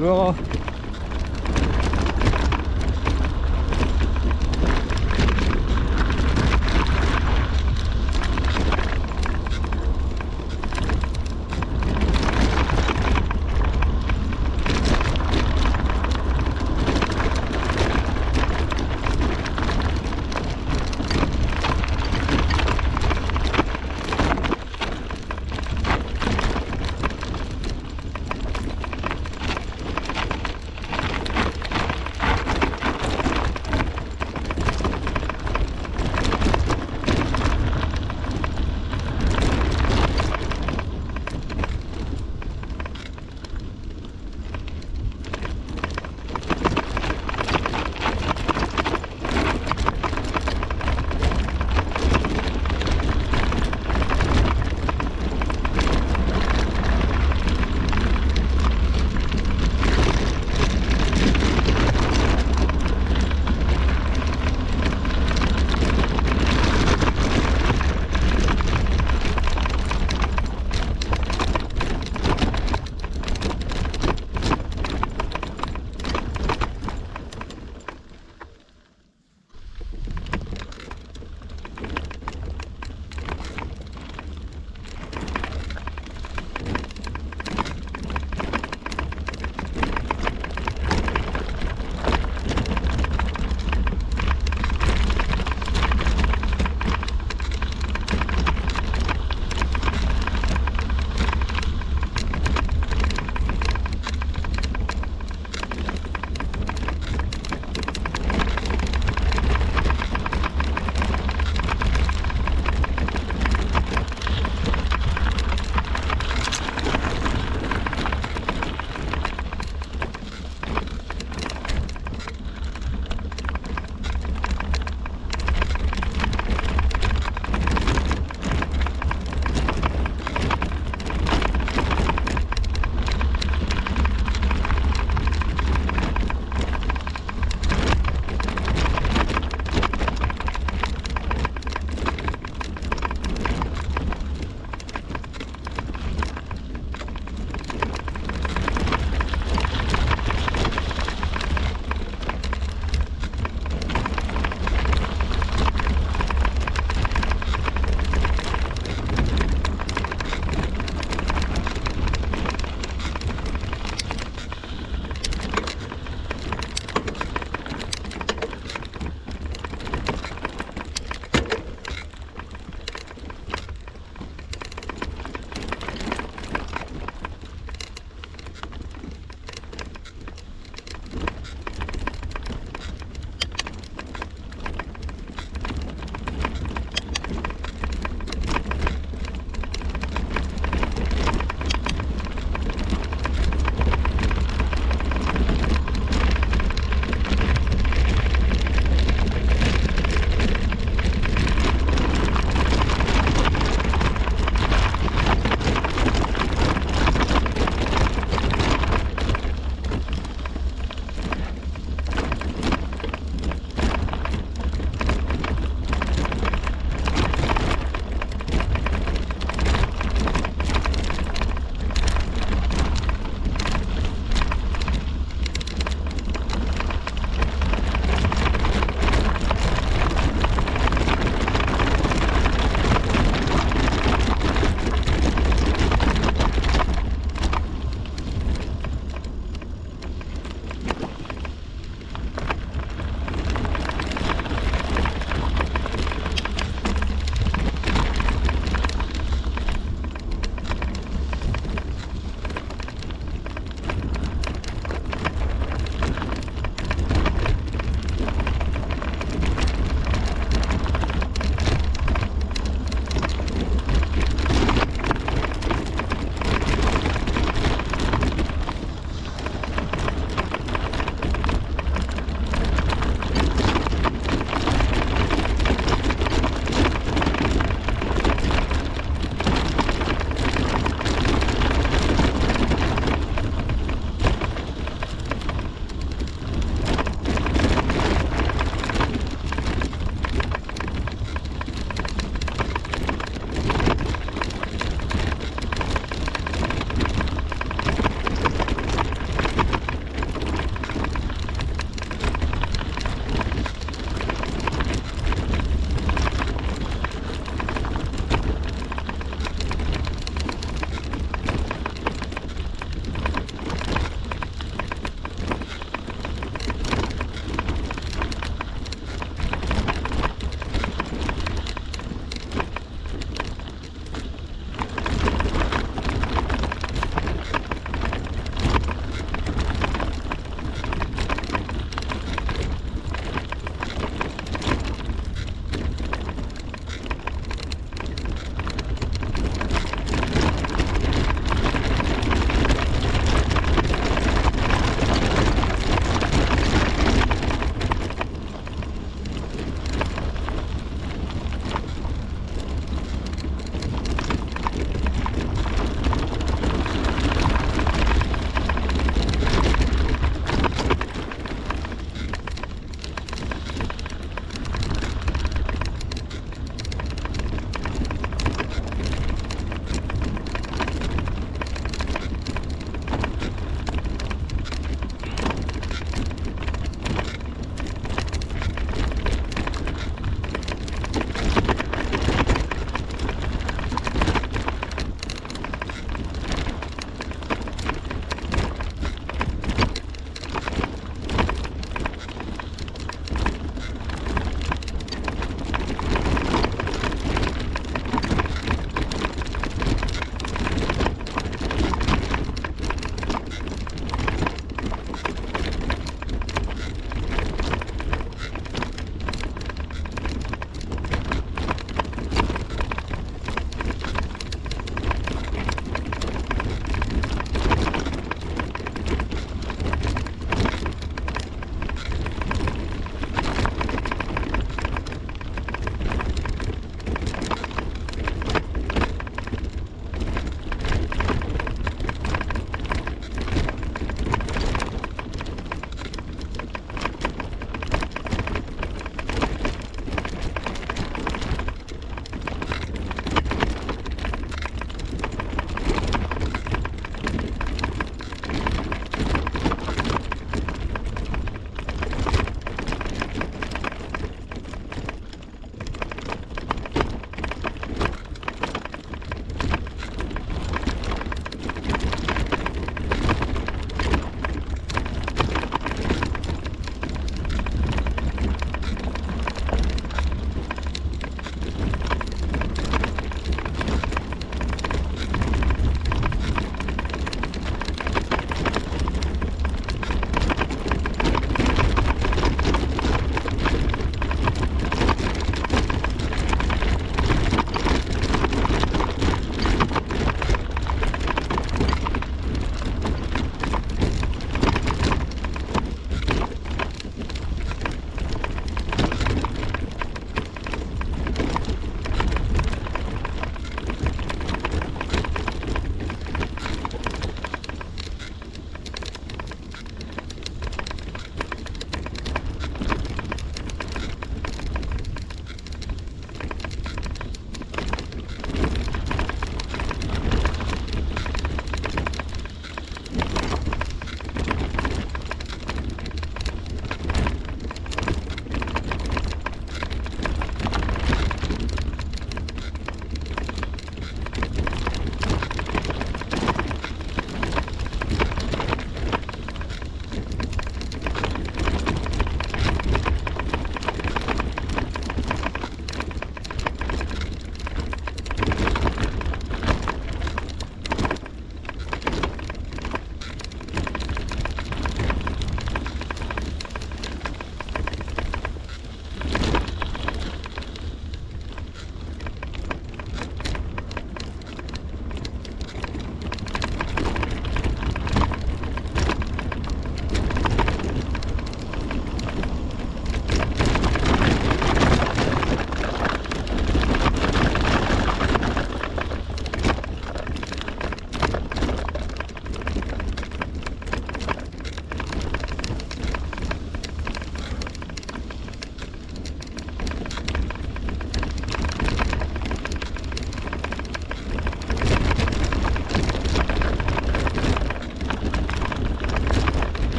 luego.